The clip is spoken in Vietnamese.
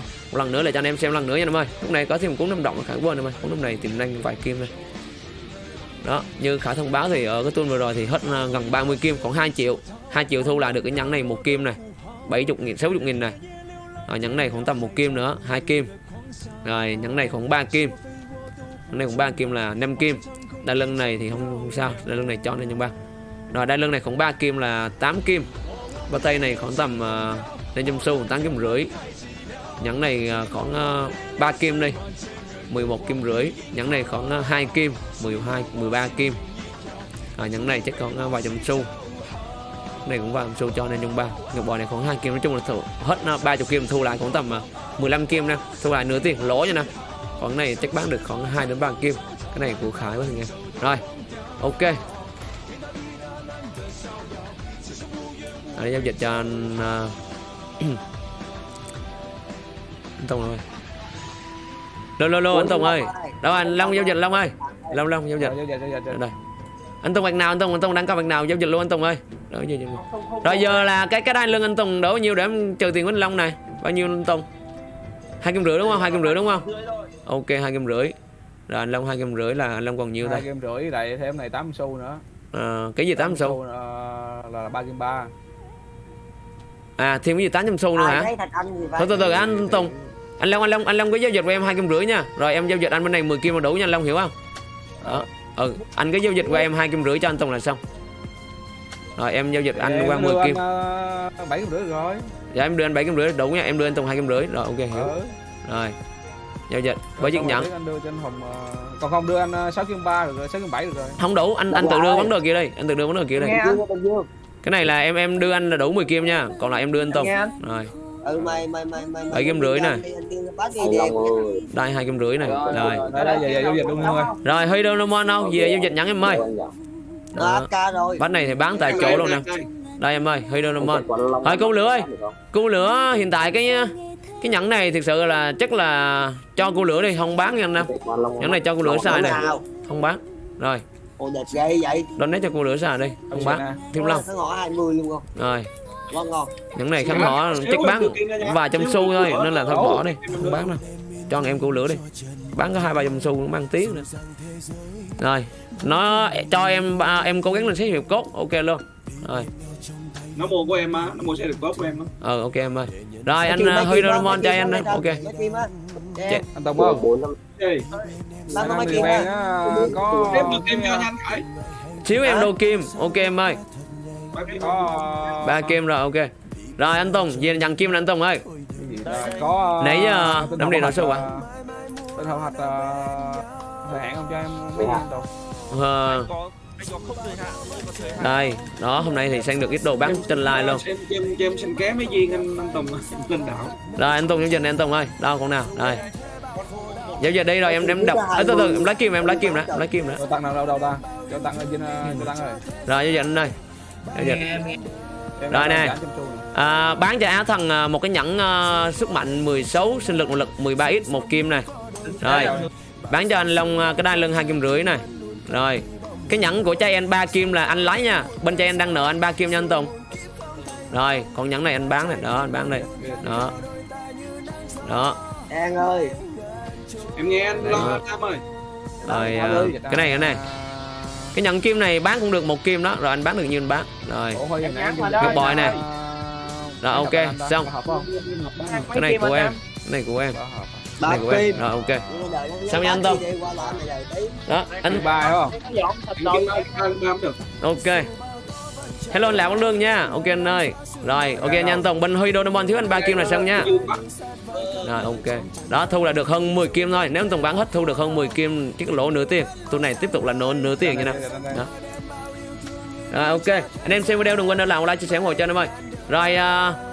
không? Một lần nữa là cho anh em xem lần nữa nha anh em ơi. Lúc này có thêm một cuốn năm động là khả quên em ơi. Cuốn năm này tìm năng vài kim đây. Đó như khả thông báo thì ở cái tuần vừa rồi thì hết à, gần 30 kim khoảng 2 triệu. 2 triệu thu là được cái nhẫn này một kim này. 70 nghìn 60 nghìn này. Ở nhẫn này khoảng tầm một kim nữa hai kim. Rồi nhẫn này khoảng 3 kim. Nhẫn này khoảng 3 kim là 5 kim. Đai lưng này thì không, không sao. Đai lưng này cho nên nhân ba. Rồi đai lưng này khoảng 3 kim là 8 kim. Bao tay này khoảng tầm uh, lên trong xu 8 kim rưỡi nhẫn này à, khoảng à, 3 kim đi 11 kim rưỡi. Nhẫn này khoảng à, 2 kim. 12 13 kim. À, nhẫn này chắc còn vài trăm xu. Này cũng vài trăm xu cho nên nhân ba. Ngọc bò này khoảng 2 kim. Nói chung là thu, hết 30 kim thu lại khoảng tầm 15 kim nè. Thu lại nửa tiền lỗ nha nè. Khoảng này chắc bán được khoảng 2 đến 3 kim. Cái này của khải quá anh em. Rồi ok. Để giao dịch cho anh uh, Tùng ơi. Lô lô lô anh Tùng ơi. Đâu anh Long giao dịch Long ơi. Long Long giao dịch. Giao dịch, giao dịch. đây anh Tùng bạc nào anh Tùng anh Tùng đang có bạc nào giao dịch luôn anh Tùng ơi. Rồi, giao dịch luôn. rồi giờ là cái cái đai lưng anh Tùng đổ bao nhiêu để em trừ tiền của anh Long này? Bao nhiêu anh Tùng hai kim rưỡi đúng không? Hai kim rưỡi đúng không? Ok hai kim rưỡi. Rồi anh Long hai kim rưỡi là anh Long còn nhiêu Hai đây kim rưỡi lại thêm này 8 xu nữa. à, cái gì 8 xu? Ờ, là 3 kim 3. à thêm cái gì 800 xu nữa hả? gì từ từ từ anh Tùng anh Long anh Long anh Long có giao dịch của em hai kim rưỡi nha. Rồi em giao dịch anh bên này 10 kim là đủ nha anh Long hiểu không? Đó ừ anh cái giao dịch của em hai kim rưỡi cho anh Tùng là xong. Rồi em giao dịch anh qua đưa 10 kim. ờ, 7 kim rưỡi rồi. dạ em đưa anh bảy kim rưỡi đủ nha em đưa anh Tùng hai kim rưỡi. Rồi ok hiểu. Ừ. rồi giao dịch với chiếc nhẫn. Anh đưa cho anh Hùng ờ, còn không đưa anh ờ, 6 kim 3 được rồi, 6 kim 7 được rồi. không đủ anh anh tự đưa vấn đề kia đi anh tự đưa vấn đề kia đi. Cái này là em em đưa anh là đủ 10 kim nha còn lại em đưa anh Tùng. Nghe anh. rồi Ừ mày mày mày mày. Bảy kim rưỡi nè. Đây hai kim rưỡi này Rồi, rồi. Đây đây về về giao dịch luôn thôi. rồi huy đâu đâu đâu? Về giao dịch nhẫn em ơi. Đó. Bánh này thì bán tại chỗ luôn nè. Đây em ơi huy đâu đâu Thôi, cứu lửa ơi. Cô lửa hiện tại cái cái nhẫn này thực sự là chắc là cho cô lửa đi không bán nha anh em nhẫn này cho cô lửa xài này. không bán. Rồi. Ồ đẹp ghê vậy. donate cho cô lửa xài đi. Không bán. thiếu long. Nó ngõ 20 luôn không? rồi Ngon ngon. nhẫn này khánh họ chắc bán vài trăm xu thôi nên là thôi bỏ đi không bán đâu cho anh em cô lửa đi. Bán có hai ba trăm xu cũng mang tiếng nữa. Rồi nó cho em ba- em cố gắng lên xét hiệp cốt ok luôn. Rồi. Nó mua của em á nó mua xe được tốt của em á. Ờ ok em ơi. Rồi anh uh, huy á, Doraemon mấy cho em đó mấy ok. Anh Tùng không? Ê, Nó có mấy Anh kim á. có em xíu đô kim ok em ơi Ba kim. rồi ok. Rồi anh Tùng về nhận kim anh Tùng ơi. Có Nãy giờ ờ, tên đám hậu đi hạch, nói à? ờ, tên hậu hạch ờ, thời hạn không cho em anh Tùng Ờ, đây đó hôm nay thì sang được ít đồ bán trên live luôn. Em cho xin ké mấy viên anh anh Tùng lên đảo. Rồi anh Tùng giao dịch này anh Tùng ơi. Đâu con nào? Đây. Giao dịch đi rồi em em đọc. À, từ từ em lấy kim em lấy kim đã lấy kim đã tặng nào đâu đâu ta cho tặng ờ, cho tặng rồi. Rồi giao dịch anh đây Rồi nè. giảm trăm xu nè. à, bán cho Á Thần à, một cái nhẫn à, sức mạnh 16 sinh lực nội lực 13x một kim này rồi. Bán cho anh Long à, cái đai lưng hai kim rưỡi này rồi. Cái nhẫn của trai anh ba kim là anh lấy nha. Bên trai anh đang nợ anh ba kim nha anh Tùng. Rồi còn nhẫn này anh bán này đó anh bán đây. Đó. Đó. An ơi. em nghe anh lo ơi. Rồi à, cái này cái này cái nhẫn kim này bán cũng được một kim đó rồi anh bán được nhiêu anh bán rồi Ngọc bội nè. ờ, Rồi, ok, xong. cái này của em cái này của em này của em rồi ok Đợi nó Sao nha anh Tông? đi qua lại mày đợi tí. đó anh ok hello anh lão lương nha. Ok anh ơi. Rồi ok nha anh Tùng. Bên Huy Doraemon thiếu anh ba kim là xong nha. Rồi ok. Đó thu là được hơn 10 kim thôi. Nếu anh Tùng bán hết thu được hơn 10 kim chiếc lỗ nửa tiền. Tôi này tiếp tục là nửa nửa tiền như nào đó. Rồi ok. Anh em xem video đừng quên để làm like chia sẻ ủng hộ cho anh em ơi. Rồi uh,